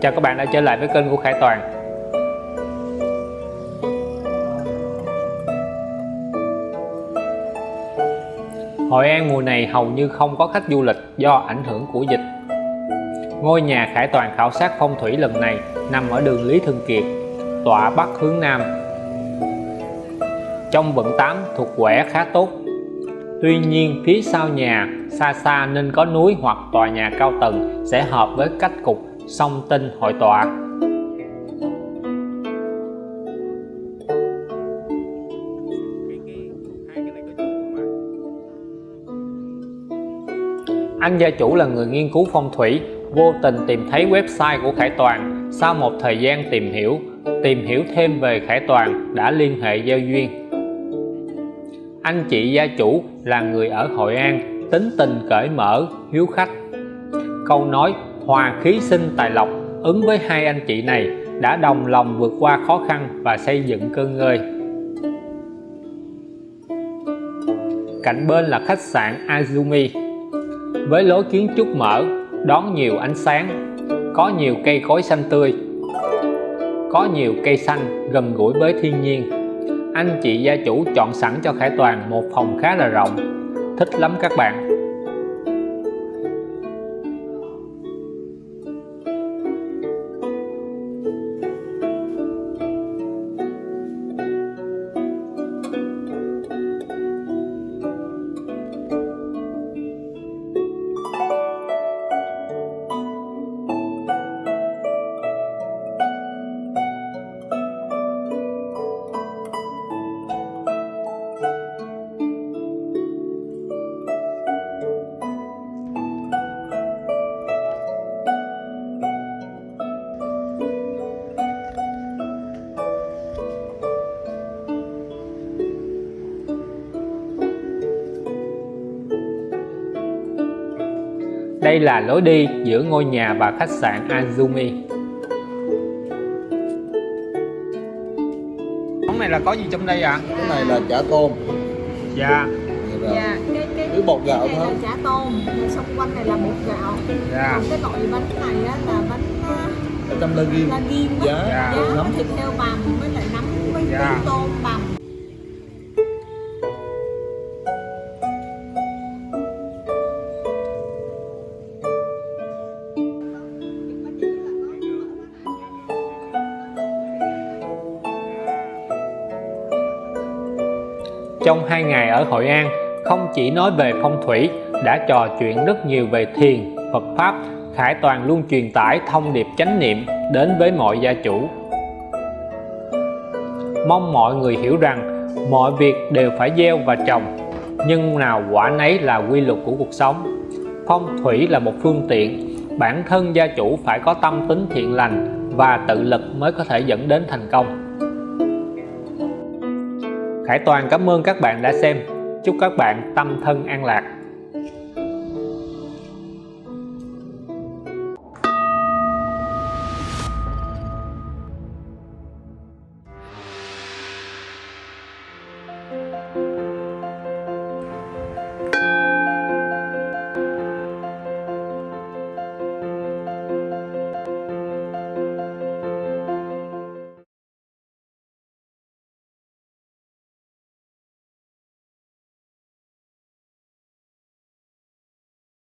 Chào các bạn đã trở lại với kênh của Khải Toàn. Hội An mùa này hầu như không có khách du lịch do ảnh hưởng của dịch. Ngôi nhà Khải Toàn khảo sát phong thủy lần này nằm ở đường Lý Thường Kiệt, tọa bắc hướng Nam. Trong vận 8 thuộc quẻ khá tốt. Tuy nhiên phía sau nhà xa xa nên có núi hoặc tòa nhà cao tầng sẽ hợp với cách cục song tinh hội tọa. Anh gia chủ là người nghiên cứu phong thủy, vô tình tìm thấy website của Khải Toàn. Sau một thời gian tìm hiểu tìm hiểu thêm về Khải Toàn đã liên hệ giao duyên. Anh chị gia chủ là người ở Hội An, tính tình cởi mở, hiếu khách. Câu nói hòa khí sinh tài lộc, ứng với hai anh chị này, đã đồng lòng vượt qua khó khăn và xây dựng cơ ngơi. Cạnh bên là khách sạn Azumi. Với lối kiến trúc mở, đón nhiều ánh sáng, có nhiều cây cối xanh tươi, có nhiều cây xanh gần gũi với thiên nhiên. Anh chị gia chủ chọn sẵn cho Khải Toàn một phòng khá là rộng, thích lắm các bạn. Đây là lối đi giữa ngôi nhà và khách sạn Azumi Món này là có gì trong đây ạ? À? Cái này là chả tôm Dạ Dạ, cái cái cái bột gạo này thôi. là chả tôm, rồi xung quanh này là bột gạo. Dạ Còn cái loại bánh này á, là bánh Ở trong lơ ghim la ghim á. Dạ, Dạ, nấm thịt heo bằm với lại nấm với Dạ. với tôm bằm. Trong hai ngày ở Hội An không chỉ nói về phong thủy đã trò chuyện rất nhiều về thiền, Phật Pháp Khải Toàn luôn truyền tải thông điệp chánh niệm đến với mọi gia chủ. Mong mọi người hiểu rằng mọi việc đều phải gieo và trồng nhưng nào quả nấy là quy luật của cuộc sống. Phong thủy là một phương tiện bản thân gia chủ phải có tâm tính thiện lành và tự lực mới có thể dẫn đến thành công. Khải Toàn cảm ơn các bạn đã xem. Chúc các bạn tâm thân an lạc.